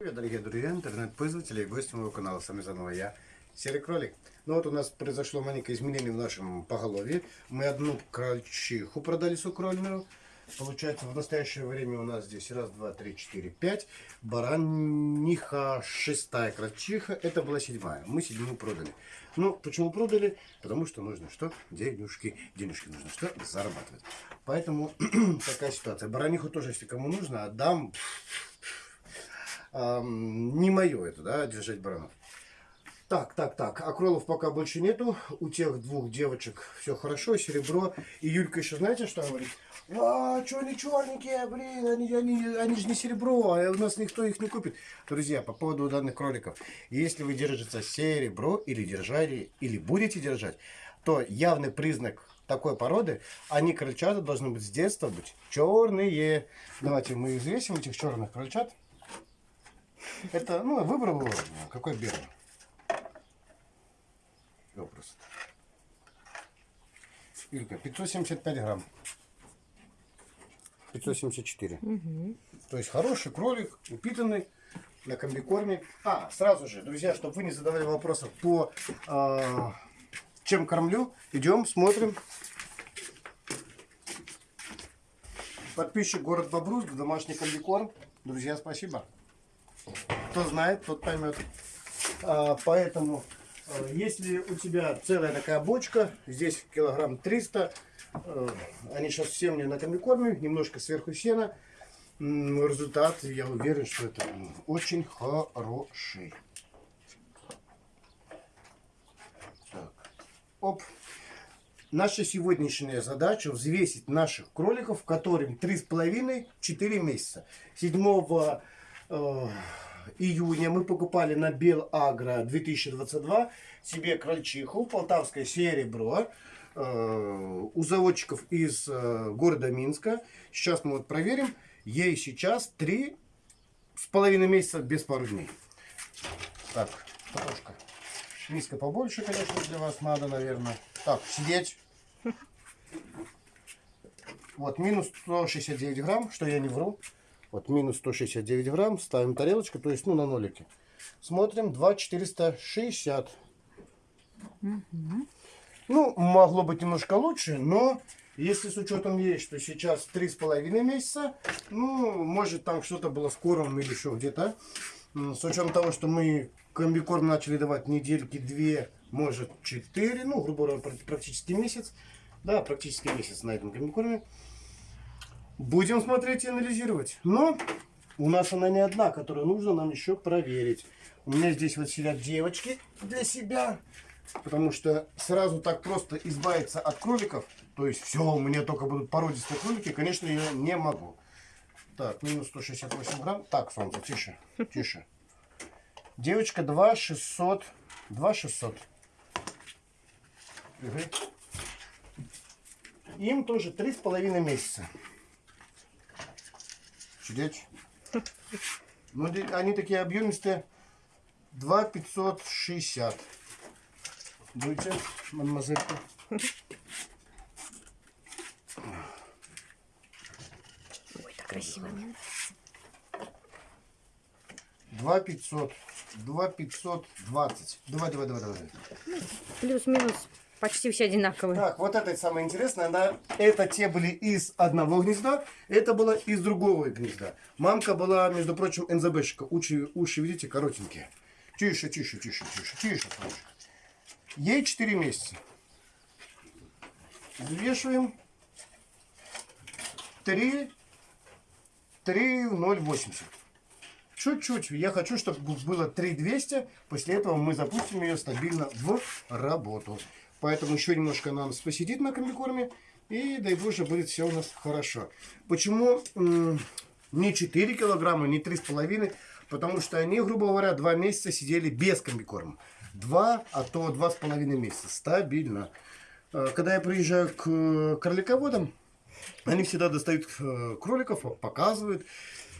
Привет, дорогие друзья, интернет-пользователи и гости моего канала. С вами заново я, Серый Кролик. Ну вот у нас произошло маленькое изменение в нашем поголовье. Мы одну крольчиху продали сукрольную. Получается, в настоящее время у нас здесь раз, два, три, четыре, пять. Бараниха шестая крольчиха. Это была седьмая. Мы седьмую продали. Ну, почему продали? Потому что нужно что? Денежки. Денежки нужно что? Зарабатывать. Поэтому такая ситуация. Бараниху тоже, если кому нужно, отдам не мое это, да, держать баранов. Так, так, так, акролов пока больше нету. У тех двух девочек все хорошо, серебро. И Юлька еще знаете, что говорит? А, что они черненькие, блин, они, они, они же не серебро, а у нас никто их не купит. Друзья, по поводу данных кроликов. Если вы держите серебро или держали, или будете держать, то явный признак такой породы, они крольчата должны быть с детства быть черные. Давайте мы взвесим этих черных крольчат. Это, ну, выбрал его. Какой белый? Вопрос. Илька, 575 грамм. 574. Угу. То есть хороший кролик, упитанный на комбикорме. А, сразу же, друзья, чтобы вы не задавали вопросов по э, чем кормлю, идем, смотрим. Подписчик город Бобруйск, домашний комбикорм. Друзья, спасибо. Кто знает, тот поймет. А, поэтому, а, если у тебя целая такая бочка, здесь килограмм 300, а, они сейчас все мне на комбикорме, немножко сверху сена. Результат, я уверен, что это очень хороший. Так. Оп. Наша сегодняшняя задача взвесить наших кроликов, которым 3,5-4 месяца. 7 Э, июня мы покупали на Белагро 2022 себе крольчиху, полтавское серебро э, у заводчиков из э, города Минска. Сейчас мы вот проверим. Ей сейчас три с половиной месяца без пару дней. Так, немножко. Миска побольше, конечно, для вас надо, наверное. Так, сидеть. Вот, минус 169 грамм, что я не вру. Вот минус 169 грамм. Ставим тарелочку, то есть ну на нолике. Смотрим 2,460. Угу. Ну, могло быть немножко лучше, но если с учетом есть, что сейчас 3,5 месяца, ну, может там что-то было скором или еще где-то. С учетом того, что мы комбикорм начали давать недельки две, может 4, ну, грубо говоря, практически месяц. Да, практически месяц на этом комбикорме. Будем смотреть и анализировать. Но у нас она не одна, которую нужно нам еще проверить. У меня здесь вот сидят девочки для себя. Потому что сразу так просто избавиться от кроликов, то есть все, у меня только будут породистые кролики, конечно, я не могу. Так, минус 168 грамм. Так, солнце, тише, тише. Девочка 2 600. 2 600. Угу. Им тоже три с половиной месяца. Сидеть. Ну, они такие объемистые. 2 560. Дуйте, мадемуазелька. Ой, так красиво. 2 500. 2 520. Давай, давай, давай, давай. Плюс-минус Почти все одинаковые. Так, вот это самое интересное. Да? Это те были из одного гнезда, это было из другого гнезда. Мамка была, между прочим, НЗБшка. Уши, уши, видите, коротенькие. Тише, тише, тише, тише, тише, тише. Ей 4 месяца. Взвешиваем. 3, 3, 0,80. Чуть-чуть. Я хочу, чтобы было 3200. После этого мы запустим ее стабильно в работу. Поэтому еще немножко нас посидит на комбикорме. И дай боже, будет все у нас хорошо. Почему не 4 килограмма, не 3,5? Потому что они, грубо говоря, 2 месяца сидели без комбикорма. 2, а то 2,5 месяца. Стабильно. А, когда я приезжаю к кролиководам, они всегда достают э, кроликов, показывают.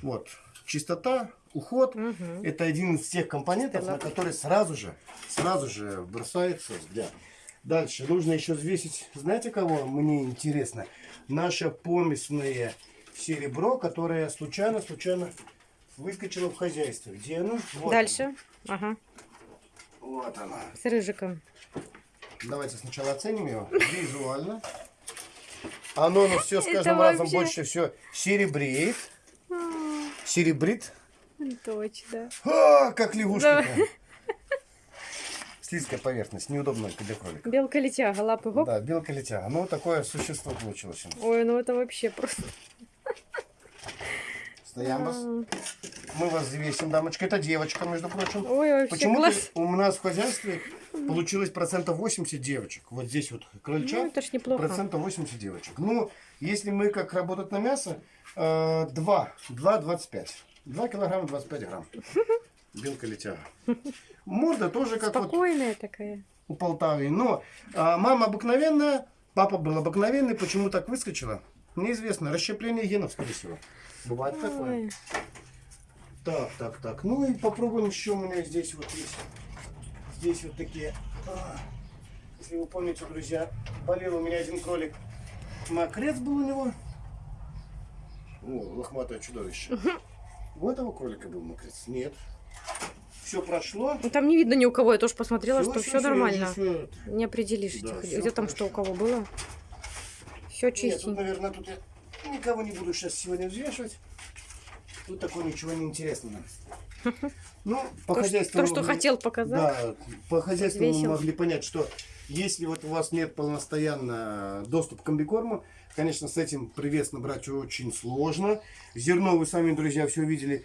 Вот. Чистота, уход. Угу. Это один из тех компонентов, на который сразу же, сразу же бросается взгляд. Дальше нужно еще взвесить, знаете кого? Мне интересно. Наше помесное серебро, которое случайно-случайно выскочила в хозяйство. Где она? Вот Дальше. Ага. она. Вот она. С рыжиком. Давайте сначала оценим его визуально. Оно ну, все с Это каждым разом вообще- больше все серебреет. Серебрит. Точно. А, как лягушка. Да. Слизкая поверхность, неудобно для кролика. Белка-летяга, лапы гоп. Да, белка летяга. Ну, такое существо получилось. Ой, ну это вообще просто. Стоям вас. Мы вас взвесим, дамочка. Это девочка, между прочим. Ой, вообще Почему-то класс. у нас в хозяйстве получилось процентов 80 девочек. Вот здесь вот Ну, крольчат. это ж неплохо. Процентов 80 девочек. Ну, если мы как работать на мясо, э, 2, 2,25. 2 килограмма 25 грамм. Белка летяга. Морда тоже как вот Спокойная такая. у Полтавы. Но а, мама обыкновенная, папа был обыкновенный. Почему так выскочила? Неизвестно. Расщепление генов, скорее всего. Бывает такое. Ой. Так, так, так. Ну и попробуем еще у меня здесь вот есть. Здесь вот такие. а, Если вы помните, друзья, болел у меня один кролик. Мокрец был у него. О, лохматое чудовище. У этого кролика был мокрец? Нет. Все прошло. Ну там не видно ни у кого. Я тоже посмотрела, Всё, что все всё, нормально. всё. Не определишь, Да, этих- где там что у кого было. Все Нет, тут, чистенько. наверное, тут я никого не буду сейчас сегодня взвешивать. Тут такого ничего не интересного. Ну, по То, хозяйству то, что хотел показать. Да, по хозяйству мы могли понять, что если вот у вас нет полностоянно доступ к комбикорму, конечно, с этим привес набрать очень сложно. Зерно, вы сами, друзья, все видели,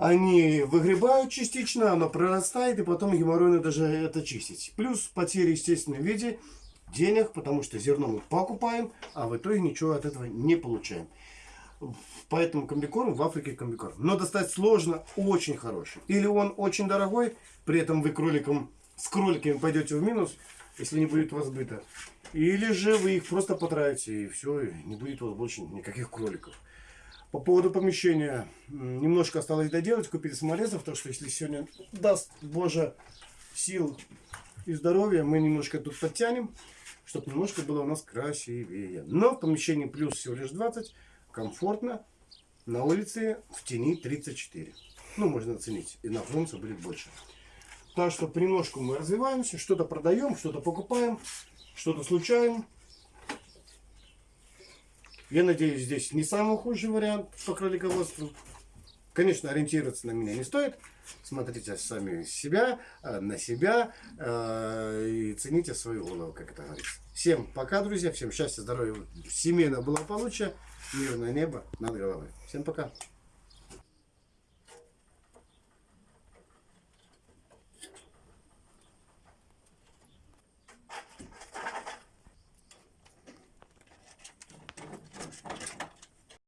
они выгребают частично, оно прорастает, и потом геморройно даже это чистить. Плюс потери, естественно, в виде денег, потому что зерно мы покупаем, а в итоге ничего от этого не получаем. Поэтому комбикорм в Африке комбикорм. Но достать сложно, очень хороший. Или он очень дорогой, при этом вы кроликом, с кроликами пойдете в минус, если не будет у вас сбыта. Или же вы их просто потратите, и все, и не будет у вас больше никаких кроликов. По поводу помещения. Немножко осталось доделать, купили саморезов, так что если сегодня даст Боже сил и здоровья, мы немножко тут подтянем, чтобы немножко было у нас красивее. Но в помещении плюс всего лишь 20, комфортно. На улице в тени 34. Ну, можно оценить. И на солнце будет больше. Так что понемножку мы развиваемся, что-то продаем, что-то покупаем, что-то случаем. Я надеюсь, здесь не самый худший вариант по кролиководству. Конечно, ориентироваться на меня не стоит. Смотрите сами себя, э, на себя э, и цените свою голову, как это говорится. Всем пока, друзья. Всем счастья, здоровья, семейного благополучия, мирное небо над головой. Всем пока.